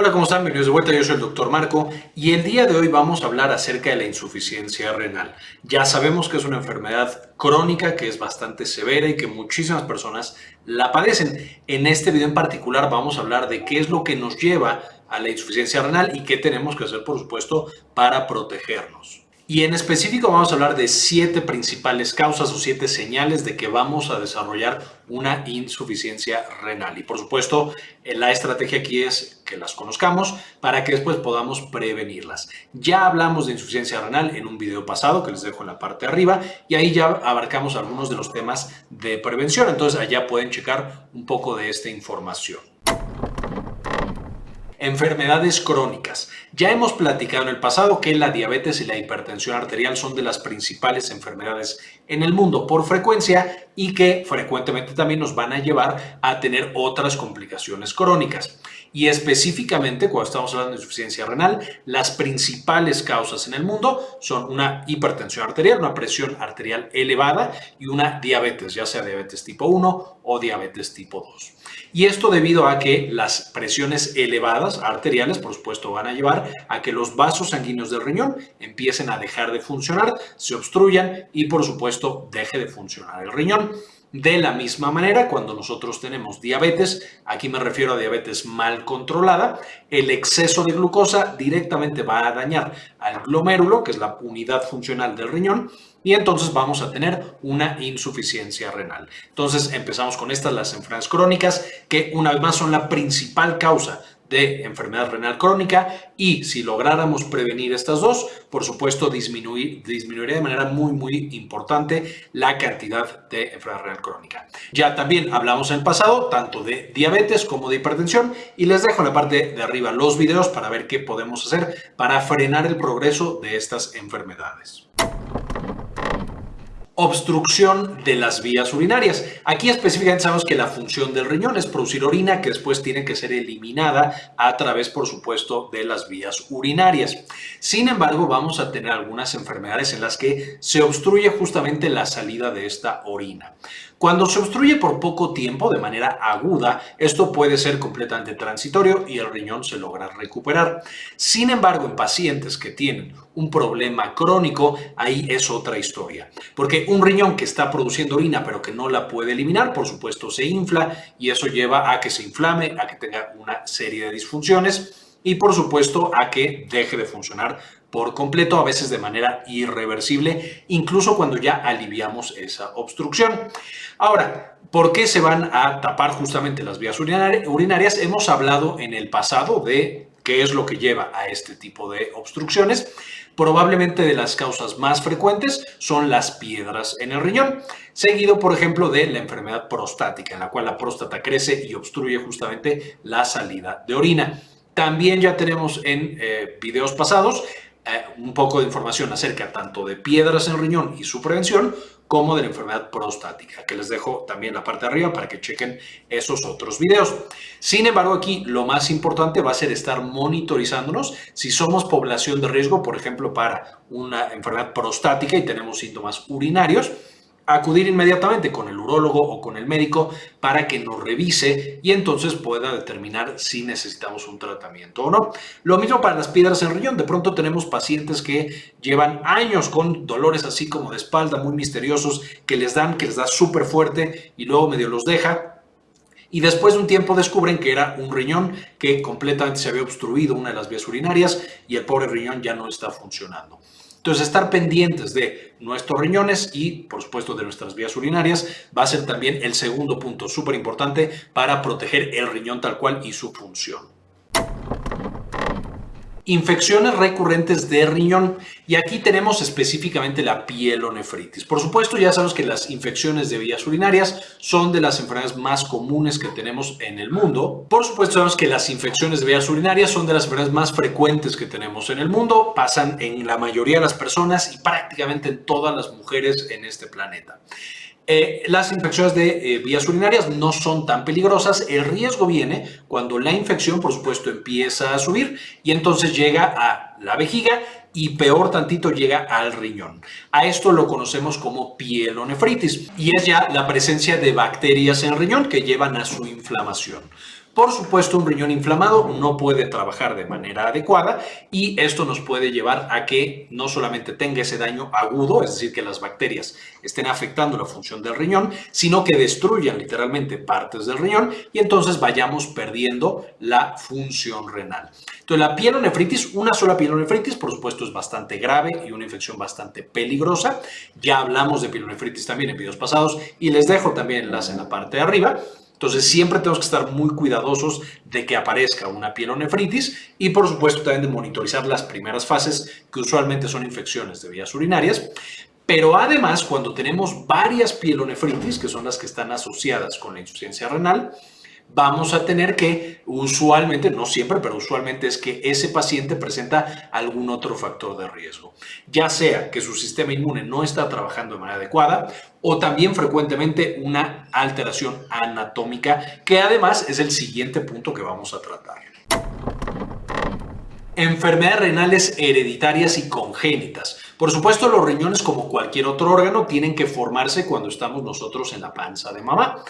Hola, ¿cómo están? Bienvenidos de vuelta, yo soy el doctor Marco y el día de hoy vamos a hablar acerca de la insuficiencia renal. Ya sabemos que es una enfermedad crónica que es bastante severa y que muchísimas personas la padecen. En este video en particular vamos a hablar de qué es lo que nos lleva a la insuficiencia renal y qué tenemos que hacer, por supuesto, para protegernos. Y en específico vamos a hablar de siete principales causas o siete señales de que vamos a desarrollar una insuficiencia renal. Y por supuesto, la estrategia aquí es que las conozcamos para que después podamos prevenirlas. Ya hablamos de insuficiencia renal en un video pasado que les dejo en la parte de arriba y ahí ya abarcamos algunos de los temas de prevención. Entonces allá pueden checar un poco de esta información. Enfermedades crónicas. Ya hemos platicado en el pasado que la diabetes y la hipertensión arterial son de las principales enfermedades en el mundo por frecuencia y que frecuentemente también nos van a llevar a tener otras complicaciones crónicas. Y específicamente, cuando estamos hablando de insuficiencia renal, las principales causas en el mundo son una hipertensión arterial, una presión arterial elevada y una diabetes, ya sea diabetes tipo 1 o diabetes tipo 2. Y esto debido a que las presiones elevadas arteriales, por supuesto, van a llevar a que los vasos sanguíneos del riñón empiecen a dejar de funcionar, se obstruyan y, por supuesto, deje de funcionar el riñón. De la misma manera, cuando nosotros tenemos diabetes, aquí me refiero a diabetes mal controlada, el exceso de glucosa directamente va a dañar al glomérulo, que es la unidad funcional del riñón, y entonces vamos a tener una insuficiencia renal. Entonces empezamos con estas, las enfermedades crónicas, que una vez más son la principal causa de enfermedad renal crónica y si lográramos prevenir estas dos, por supuesto disminuir, disminuiría de manera muy muy importante la cantidad de enfermedad renal crónica. Ya también hablamos en el pasado tanto de diabetes como de hipertensión y les dejo en la parte de arriba los videos para ver qué podemos hacer para frenar el progreso de estas enfermedades obstrucción de las vías urinarias. Aquí específicamente sabemos que la función del riñón es producir orina que después tiene que ser eliminada a través, por supuesto, de las vías urinarias. Sin embargo, vamos a tener algunas enfermedades en las que se obstruye justamente la salida de esta orina. Cuando se obstruye por poco tiempo, de manera aguda, esto puede ser completamente transitorio y el riñón se logra recuperar. Sin embargo, en pacientes que tienen un problema crónico, ahí es otra historia. Porque un riñón que está produciendo orina pero que no la puede eliminar, por supuesto se infla y eso lleva a que se inflame, a que tenga una serie de disfunciones y por supuesto a que deje de funcionar por completo, a veces de manera irreversible, incluso cuando ya aliviamos esa obstrucción. Ahora, ¿por qué se van a tapar justamente las vías urinarias? Hemos hablado en el pasado de qué es lo que lleva a este tipo de obstrucciones. Probablemente de las causas más frecuentes son las piedras en el riñón, seguido por ejemplo de la enfermedad prostática, en la cual la próstata crece y obstruye justamente la salida de orina. También ya tenemos en eh, videos pasados eh, un poco de información acerca tanto de piedras en el riñón y su prevención, como de la enfermedad prostática, que les dejo también la parte de arriba para que chequen esos otros videos. Sin embargo, aquí lo más importante va a ser estar monitorizándonos si somos población de riesgo, por ejemplo, para una enfermedad prostática y tenemos síntomas urinarios, acudir inmediatamente con el urólogo o con el médico para que nos revise y entonces pueda determinar si necesitamos un tratamiento o no. Lo mismo para las piedras en riñón. De pronto tenemos pacientes que llevan años con dolores así como de espalda muy misteriosos que les dan, que les da súper fuerte y luego medio los deja y después de un tiempo descubren que era un riñón que completamente se había obstruido una de las vías urinarias y el pobre riñón ya no está funcionando. Entonces, estar pendientes de nuestros riñones y, por supuesto, de nuestras vías urinarias va a ser también el segundo punto súper importante para proteger el riñón tal cual y su función infecciones recurrentes de riñón y aquí tenemos específicamente la pielonefritis. Por supuesto ya sabemos que las infecciones de vías urinarias son de las enfermedades más comunes que tenemos en el mundo. Por supuesto sabemos que las infecciones de vías urinarias son de las enfermedades más frecuentes que tenemos en el mundo, pasan en la mayoría de las personas y prácticamente en todas las mujeres en este planeta. Eh, las infecciones de eh, vías urinarias no son tan peligrosas. El riesgo viene cuando la infección, por supuesto, empieza a subir y entonces llega a la vejiga y peor tantito llega al riñón. A esto lo conocemos como pielonefritis y es ya la presencia de bacterias en el riñón que llevan a su inflamación. Por supuesto, un riñón inflamado no puede trabajar de manera adecuada y esto nos puede llevar a que no solamente tenga ese daño agudo, es decir, que las bacterias estén afectando la función del riñón, sino que destruyan literalmente partes del riñón y entonces vayamos perdiendo la función renal. Entonces, la pielonefritis, una sola pielonefritis, por supuesto, es bastante grave y una infección bastante peligrosa. Ya hablamos de pielonefritis también en videos pasados y les dejo también enlace en la parte de arriba. Entonces siempre tenemos que estar muy cuidadosos de que aparezca una pielonefritis y por supuesto también de monitorizar las primeras fases que usualmente son infecciones de vías urinarias. Pero además cuando tenemos varias pielonefritis, que son las que están asociadas con la insuficiencia renal, vamos a tener que usualmente, no siempre, pero usualmente es que ese paciente presenta algún otro factor de riesgo. Ya sea que su sistema inmune no está trabajando de manera adecuada o también frecuentemente una alteración anatómica, que además es el siguiente punto que vamos a tratar. Enfermedades renales hereditarias y congénitas. Por supuesto, los riñones, como cualquier otro órgano, tienen que formarse cuando estamos nosotros en la panza de mamá.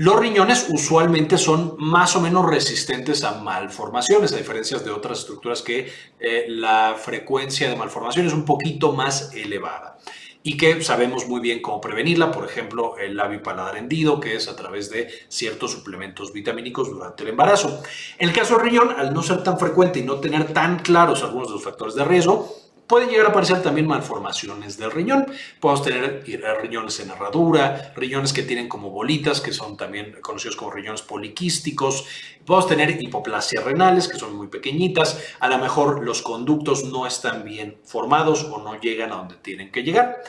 Los riñones usualmente son más o menos resistentes a malformaciones, a diferencia de otras estructuras que eh, la frecuencia de malformación es un poquito más elevada y que sabemos muy bien cómo prevenirla, por ejemplo, el labio paladar hendido, que es a través de ciertos suplementos vitamínicos durante el embarazo. En el caso del riñón, al no ser tan frecuente y no tener tan claros algunos de los factores de riesgo, Pueden llegar a aparecer también malformaciones del riñón. Podemos tener eh, riñones en herradura, riñones que tienen como bolitas, que son también conocidos como riñones poliquísticos. Podemos tener hipoplasias renales, que son muy pequeñitas. A lo mejor los conductos no están bien formados o no llegan a donde tienen que llegar.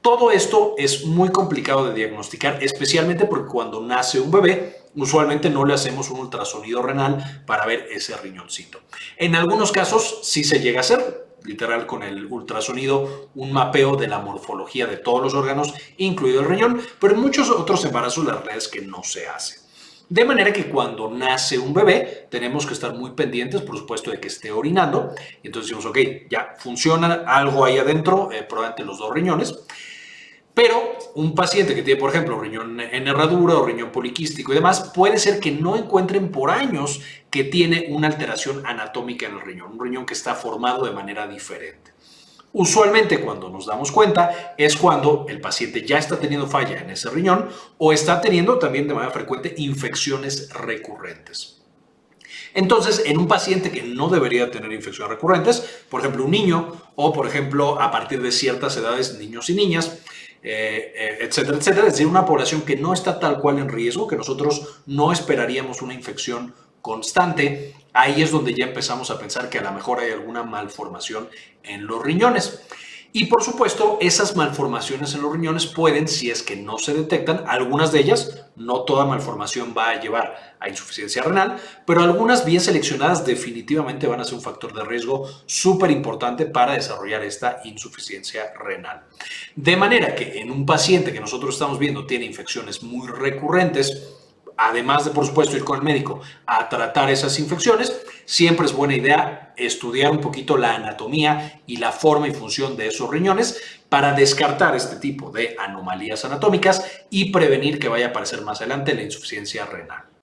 Todo esto es muy complicado de diagnosticar, especialmente porque cuando nace un bebé, usualmente no le hacemos un ultrasonido renal para ver ese riñoncito. En algunos casos sí se llega a hacer, literal con el ultrasonido, un mapeo de la morfología de todos los órganos, incluido el riñón, pero en muchos otros embarazos la realidad es que no se hace. De manera que cuando nace un bebé tenemos que estar muy pendientes, por supuesto, de que esté orinando. Entonces decimos, ok, ya funciona algo ahí adentro, eh, probablemente los dos riñones. Pero un paciente que tiene, por ejemplo, riñón en herradura o riñón poliquístico y demás, puede ser que no encuentren por años que tiene una alteración anatómica en el riñón, un riñón que está formado de manera diferente. Usualmente cuando nos damos cuenta es cuando el paciente ya está teniendo falla en ese riñón o está teniendo también de manera frecuente infecciones recurrentes. Entonces, en un paciente que no debería tener infecciones recurrentes, por ejemplo, un niño o, por ejemplo, a partir de ciertas edades, niños y niñas, eh, eh, etcétera, etcétera. Es decir, una población que no está tal cual en riesgo, que nosotros no esperaríamos una infección constante, ahí es donde ya empezamos a pensar que a lo mejor hay alguna malformación en los riñones. Y por supuesto, esas malformaciones en los riñones pueden, si es que no se detectan, algunas de ellas, no toda malformación va a llevar a insuficiencia renal, pero algunas bien seleccionadas definitivamente van a ser un factor de riesgo súper importante para desarrollar esta insuficiencia renal. De manera que en un paciente que nosotros estamos viendo tiene infecciones muy recurrentes, además de, por supuesto, ir con el médico a tratar esas infecciones, siempre es buena idea estudiar un poquito la anatomía y la forma y función de esos riñones para descartar este tipo de anomalías anatómicas y prevenir que vaya a aparecer más adelante la insuficiencia renal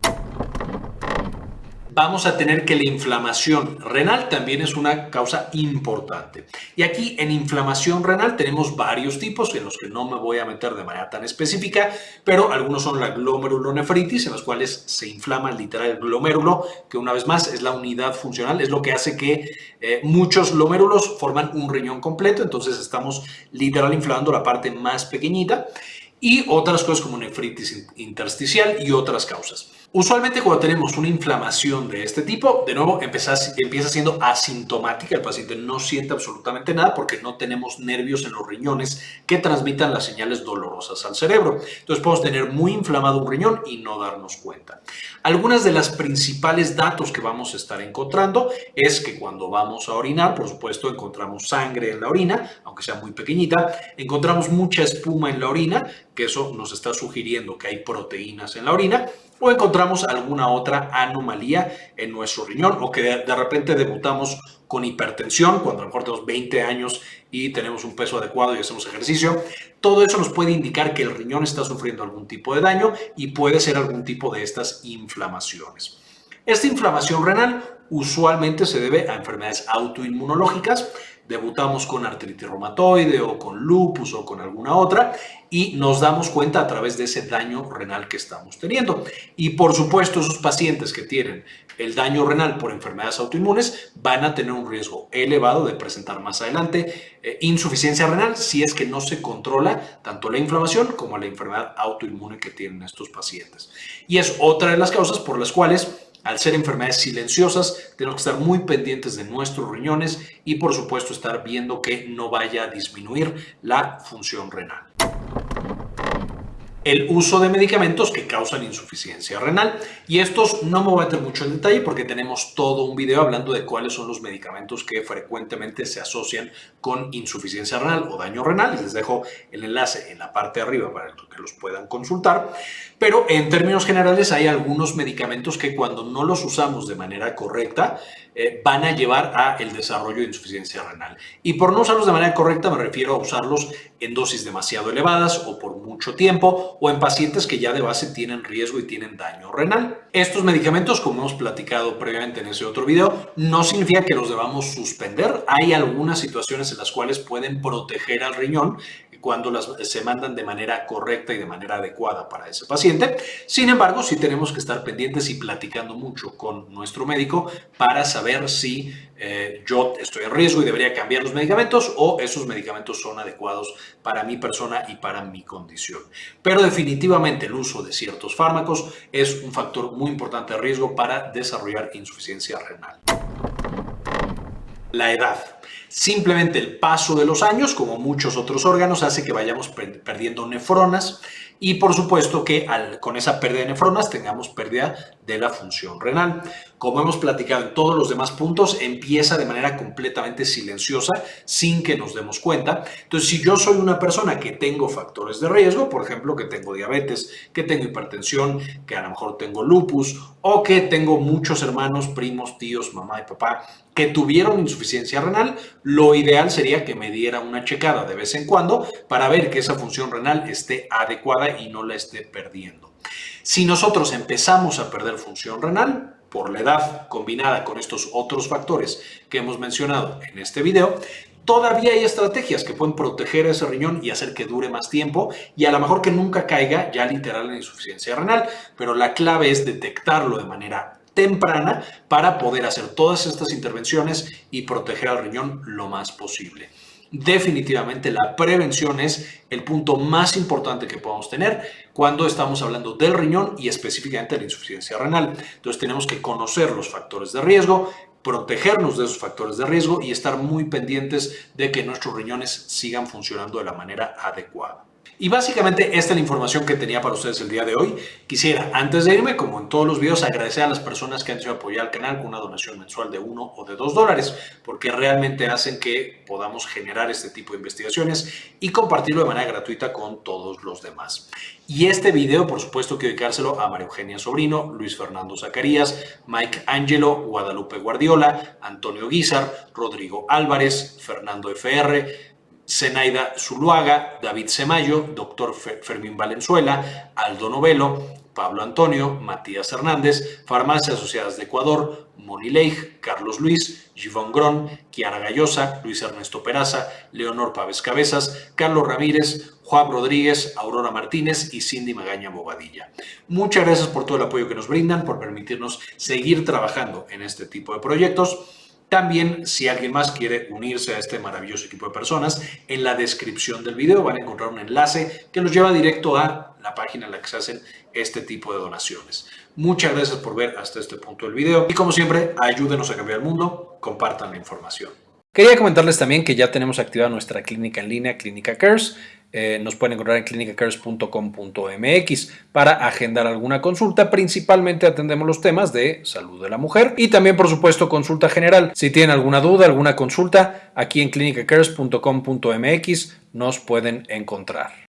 vamos a tener que la inflamación renal también es una causa importante. Y aquí en inflamación renal tenemos varios tipos en los que no me voy a meter de manera tan específica, pero algunos son la glomerulonefritis, en las cuales se inflama literal el glomérulo, que una vez más es la unidad funcional, es lo que hace que eh, muchos glomérulos forman un riñón completo, entonces estamos literal inflamando la parte más pequeñita y otras cosas como nefritis intersticial y otras causas. Usualmente cuando tenemos una inflamación de este tipo, de nuevo empieza, siendo asintomática, el paciente no siente absolutamente nada porque no tenemos nervios en los riñones que transmitan las señales dolorosas al cerebro. Entonces podemos tener muy inflamado un riñón y no darnos cuenta. Algunas de las principales datos que vamos a estar encontrando es que cuando vamos a orinar, por supuesto, encontramos sangre en la orina, aunque sea muy pequeñita, encontramos mucha espuma en la orina, que eso nos está sugiriendo que hay proteínas en la orina, o encontramos alguna otra anomalía en nuestro riñón o que de, repente debutamos con hipertensión cuando a lo mejor tenemos 20 años y tenemos un peso adecuado y hacemos ejercicio. Todo eso nos puede indicar que el riñón está sufriendo algún tipo de daño y puede ser algún tipo de estas inflamaciones. Esta inflamación renal usualmente se debe a enfermedades autoinmunológicas debutamos con artritis reumatoide o con lupus o con alguna otra y nos damos cuenta a través de ese daño renal que estamos teniendo. Y por supuesto, esos pacientes que tienen el daño renal por enfermedades autoinmunes van a tener un riesgo elevado de presentar más adelante eh, insuficiencia renal si es que no se controla tanto la inflamación como la enfermedad autoinmune que tienen estos pacientes. Y es otra de las causas por las cuales al ser enfermedades silenciosas, tenemos que estar muy pendientes de nuestros riñones y por supuesto estar viendo que no vaya a disminuir la función renal el uso de medicamentos que causan insuficiencia renal. Y estos no me voy a meter mucho en detalle porque tenemos todo un video hablando de cuáles son los medicamentos que frecuentemente se asocian con insuficiencia renal o daño renal. Les dejo el enlace en la parte de arriba para que los puedan consultar. Pero en términos generales hay algunos medicamentos que cuando no los usamos de manera correcta eh, van a llevar a el desarrollo de insuficiencia renal. Y por no usarlos de manera correcta me refiero a usarlos en dosis demasiado elevadas o por mucho tiempo o en pacientes que ya de base tienen riesgo y tienen daño renal. Estos medicamentos, como hemos platicado previamente en ese otro video, no significa que los debamos suspender. Hay algunas situaciones en las cuales pueden proteger al riñón cuando las, se mandan de manera correcta y de manera adecuada para ese paciente. Sin embargo, sí tenemos que estar pendientes y platicando mucho con nuestro médico para saber si eh, yo estoy en riesgo y debería cambiar los medicamentos o esos medicamentos son adecuados para mi persona y para mi condición. Pero definitivamente el uso de ciertos fármacos es un factor muy importante de riesgo para desarrollar insuficiencia renal. La edad. Simplemente el paso de los años, como muchos otros órganos, hace que vayamos perdiendo nefronas y por supuesto que con esa pérdida de nefronas tengamos pérdida de la función renal. Como hemos platicado en todos los demás puntos, empieza de manera completamente silenciosa sin que nos demos cuenta. Entonces, si yo soy una persona que tengo factores de riesgo, por ejemplo, que tengo diabetes, que tengo hipertensión, que a lo mejor tengo lupus o que tengo muchos hermanos, primos, tíos, mamá y papá que tuvieron insuficiencia renal, lo ideal sería que me diera una checada de vez en cuando para ver que esa función renal esté adecuada y no la esté perdiendo. Si nosotros empezamos a perder función renal por la edad combinada con estos otros factores que hemos mencionado en este video, todavía hay estrategias que pueden proteger ese riñón y hacer que dure más tiempo y a lo mejor que nunca caiga ya literal en insuficiencia renal, pero la clave es detectarlo de manera temprana para poder hacer todas estas intervenciones y proteger al riñón lo más posible definitivamente la prevención es el punto más importante que podemos tener cuando estamos hablando del riñón y específicamente de la insuficiencia renal. Entonces tenemos que conocer los factores de riesgo, protegernos de esos factores de riesgo y estar muy pendientes de que nuestros riñones sigan funcionando de la manera adecuada. Y básicamente esta es la información que tenía para ustedes el día de hoy. Quisiera, antes de irme, como en todos los videos, agradecer a las personas que han hecho apoyar al canal con una donación mensual de uno o de dos dólares, porque realmente hacen que podamos generar este tipo de investigaciones y compartirlo de manera gratuita con todos los demás. Y este video, por supuesto, quiero dedicárselo a María Eugenia Sobrino, Luis Fernando Zacarías, Mike Angelo, Guadalupe Guardiola, Antonio Guizar, Rodrigo Álvarez, Fernando FR, Zenaida Zuluaga, David Semayo, Dr. Fermín Valenzuela, Aldo Novelo, Pablo Antonio, Matías Hernández, Farmacias Asociadas de Ecuador, Moni Leigh, Carlos Luis, Givón Grón, Kiara Gallosa, Luis Ernesto Peraza, Leonor Pávez Cabezas, Carlos Ramírez, Juan Rodríguez, Aurora Martínez y Cindy Magaña Bobadilla. Muchas gracias por todo el apoyo que nos brindan, por permitirnos seguir trabajando en este tipo de proyectos. También, si alguien más quiere unirse a este maravilloso equipo de personas, en la descripción del video van a encontrar un enlace que los lleva directo a la página en la que se hacen este tipo de donaciones. Muchas gracias por ver hasta este punto del video y como siempre, ayúdenos a cambiar el mundo, compartan la información. Quería comentarles también que ya tenemos activada nuestra clínica en línea, Clínica Cares. Eh, nos pueden encontrar en clinicacares.com.mx para agendar alguna consulta. Principalmente atendemos los temas de salud de la mujer y también, por supuesto, consulta general. Si tienen alguna duda, alguna consulta, aquí en clinicacares.com.mx nos pueden encontrar.